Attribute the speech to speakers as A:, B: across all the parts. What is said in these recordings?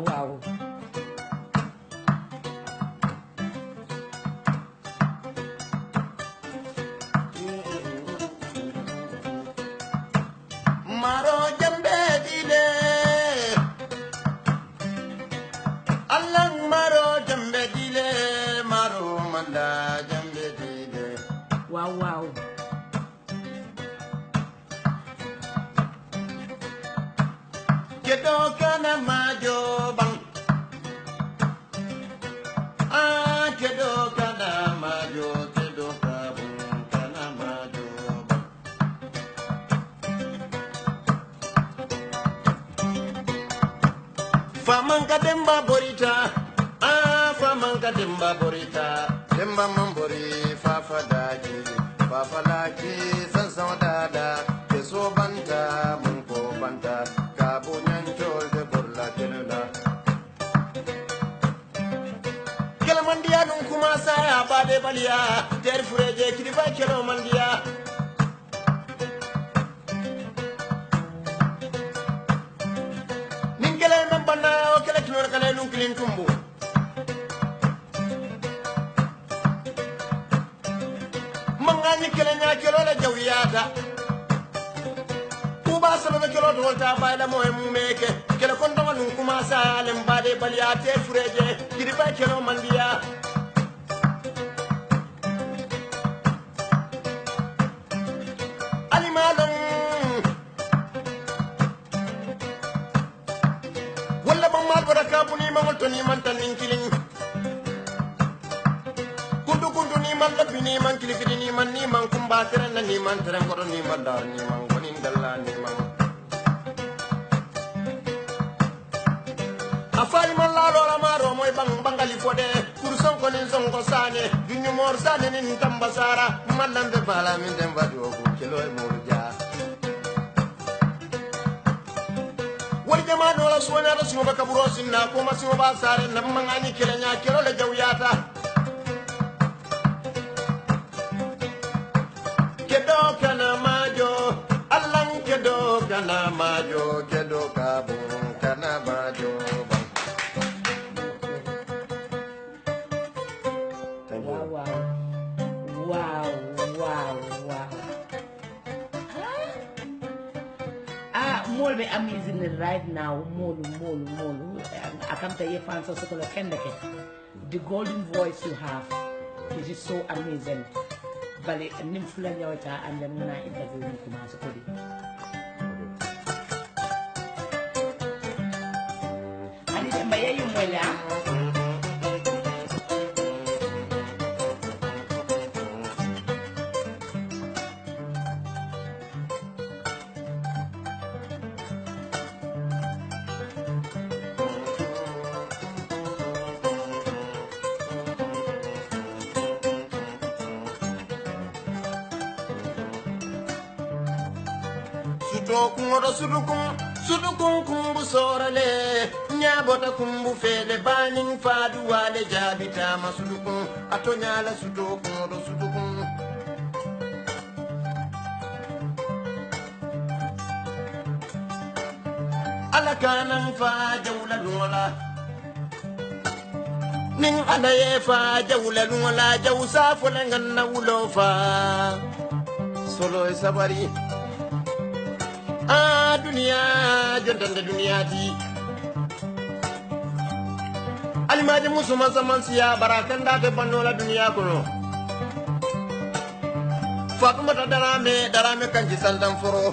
A: wow famanka demba borita ah famanka demba borita? Demba mambori fafa daji fafa laki sansan dada ke so banta mun ko banta kabo nyancol de borla kelula kelamandiya dun kuma saya bade baliya ter fureje kiriba kelo mandiya nin شنو القلال وكلين كمبو من غني كلنا كيلو لا جوياتا وباسل ما كيلو دول تابا لا مهم ميك كلا كون دول نكما سالم بالي بالياتي فريجي كيربا كيلو منديا ni man tere kodo ni man dar ni man gonin dalla ni man afali man la lola ma ro moy bang bangali fode kurson ko nin songo sane dunyu mor sane nin tamba sara. Mallambe bala min dem wadi o ko kelo e mo ja. Wani jama do la suwana da singo baka buro sinna ko ma singo ba sare na mangani kele nya kero le jawyata majo kedo kabo Thank you.
B: Wow, wow, wow, wow. Ah, ah more be amazing right now. Mol, mol, mol. I can't tell you fans are so called The golden voice you have is just so amazing. But I'm not going to interview you. Também aí
A: um olhar. Sudukun, sudukun, sudukun. ñabota kumbu feele banin faaduwaale jaabitama suɗukun a toñala suto koɗo suɗukun ala kanan fa jawla luŋola nin ala ye fa jawla luŋola jaw safole ŋan na wulo fa soloye sabari. A duniya jontande duniya ti alimaji musuman saman siya barakandate bannola duniya kono fatumata darame darame kanji sandan foro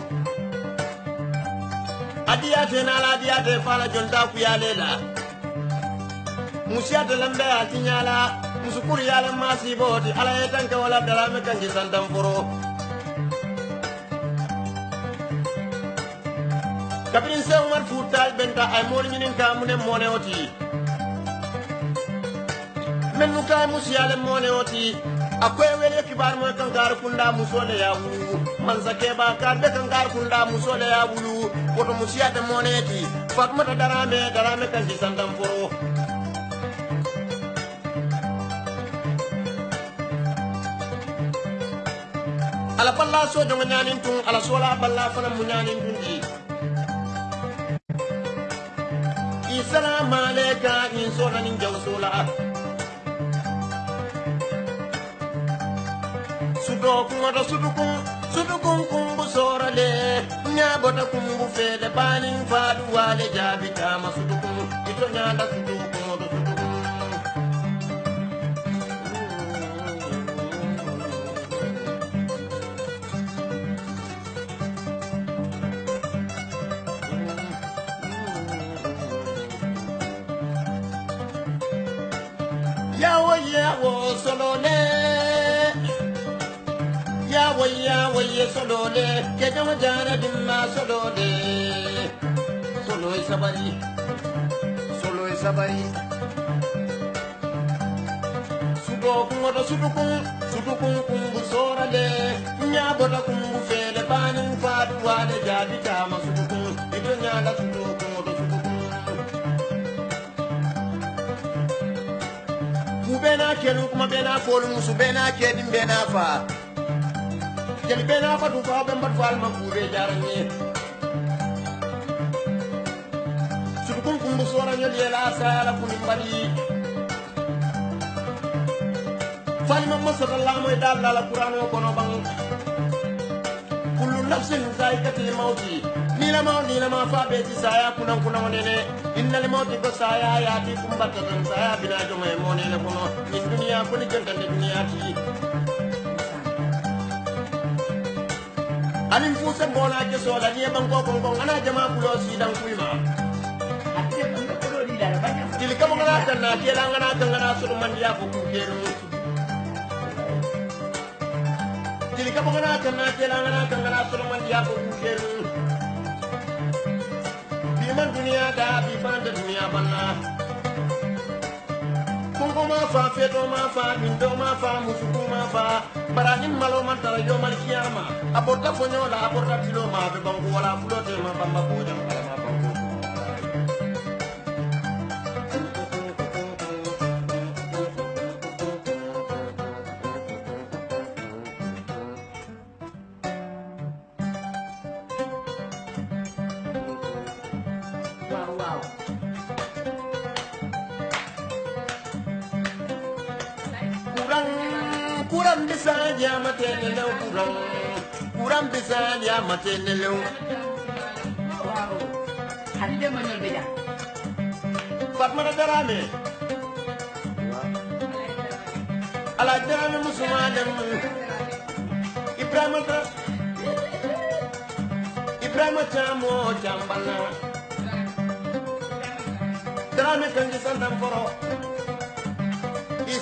A: adiyate nala adiyate fala jonta kuyalela musiyate lambe atiñala musukuru yale masiboti ala ye tanke wala darame kanji sandan foro kabirin sai umar futal benta ay mol ñinin ka mune mone oti men nu kay musiyale mone oti akoy wele kibar mo kan gar kunda musole ya wulu man sake ba kar be kan gar kunda musole ya wulu woto musiyade mone eti fatmata darame darame kan di sandam foro ala balla so jonga nyanin tun ala sola balla fana mu nyanin tun di salamu aleyka in sonanin jawsola do kumata sudukun sudukun kumbu sorale. Nyabota kumbu fede banin fadu wale jabita masudukun ito nyanda sudukun yawo yawo ye solole kejomo jara dimma solole solo e sabari solo e sabari sudo kuŋoto sudukun sudukun kumbu sorale ñabota kumbu fele banin faadu wale jaabi tama sudukun ito ñala sudo bena kelu kuma bena folu musu bena kedin bena fa jeli bena fa du fa ben bat fal ma ku be jaranye sudukun kumbu sora nyel yela sala kunin bali falima masallallahu moy dal qur'an o kono bang. Kullu nafsin zaikatul mauti ni la ma ni la ma fa be ti saya kunan kunan nene innal mauti ko saya ya ti kumbata tan saya bina jo me mo ne le kono. Min dunia ko ni janta ni dunia ti anin fu se bona ke so la ni ban ko ko ko ana jama kulo si dan kuima
B: Ate kung kulo di dara banyak.
A: dili kamo ngana tan na ke la ngana tan ngana so man dia ko ku ke no dili kamo ngana tan na ke la ngana tan ngana so man dia ko ku ke no bi man dunia da bi ban da dunia banna kungo ma fa feto ma fa bindo ma fa musuku ma fa malo man tara yo mal kiyama aborta fonyo la aborta tilo ma be bangu wala fulote ma bamba kala ma bangu
B: Wow, wow.
A: Kurang bisa jama tenelew kurang. Kurang bisa jama tenelew
B: Wow. Ate dem mo ñol beja.
A: fatmata darame ala darame musuma dem ibrahima ta ibrahima camo cambana darame kanji santam foro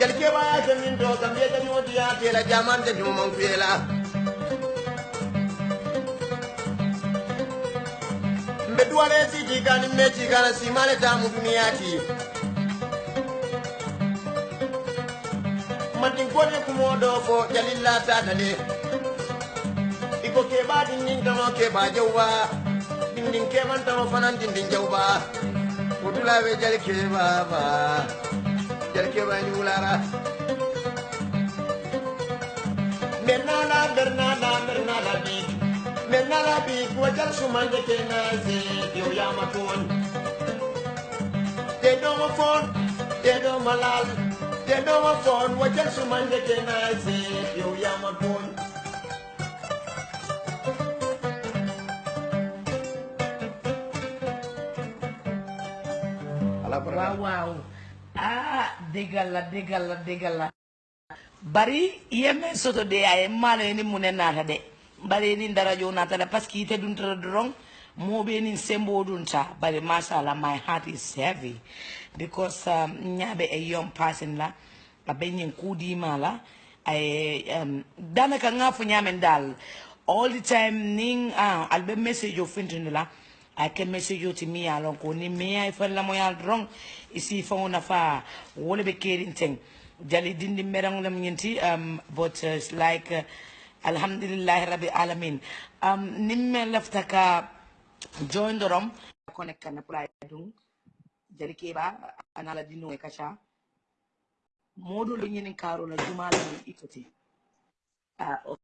A: jal keɓaya tamin to kam mbiye tami wodi yatela jaman janimo man fiyela mbe duwale siti kani mbe cikana simale tamu duniyati matin kone kumoɗo fo jalilla tatale iko keɓa dindin tamo keɓa jawba dindin keɓan tamo fanan dindin jawba wotulaɓe jal keɓaba keba ba jeli keba ni wulara Bernala, Bernala, Big. Bernala Big, wajar sumanje kenaze, yo yamatun. They don't phone, they don't malal. They don't phone, wajar sumanje kenaze, yo yamatun.
B: Wow, wow. Ah degalla degalla degalla bari yemen soto de ay mano ni mune nata de bari ni darajo nata de parce que ite dun tara dorong moɓe nin sembo dun ta bari mashallah my heart is heavy because um, ñaɓe e young person la aɓe ñin kuudima la ay um, danaka nga fo ñamen dal all the time nin ah, alɓe message o fintini I can message you to me along koni me I fell la moya wrong. Isi phone fa wole be caring thing? Jali dindi merang lam nyinti um but uh, like uh, alhamdulillah rabbi alamin um nimme lafta ka join the room. Connect kan pula dung jali keba anala dinu e kacha modu lu nyinin karo na jumala ni ikoti ah uh,